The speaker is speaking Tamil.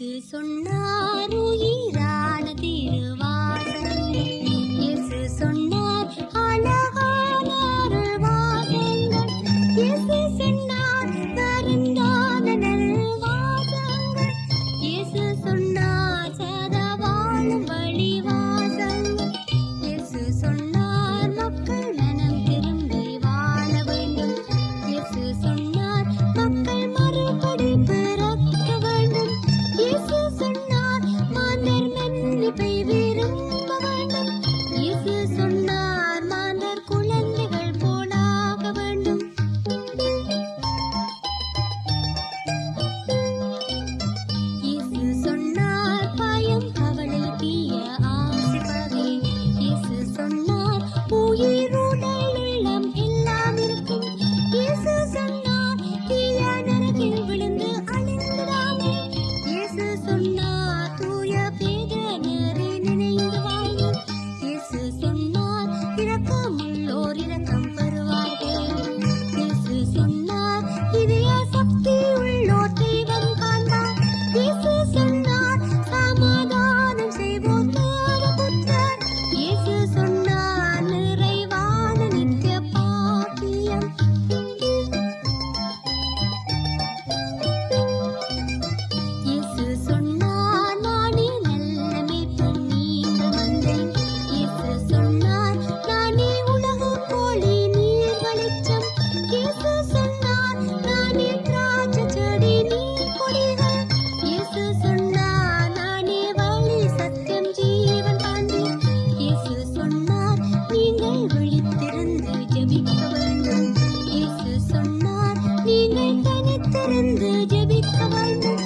இயேசு சொன்னார் உயிரான திருவாசகம். இயேசு சொன்னார் அழகான அருள்வாசங்கள் இயேசு சொன்னார் வருந்தான நல்வாசங்கள் இயேசு சொன்னார் சதவாழும் 一路。நீங்கள் தனித்திருந்து ஜபிக்க வேண்டும்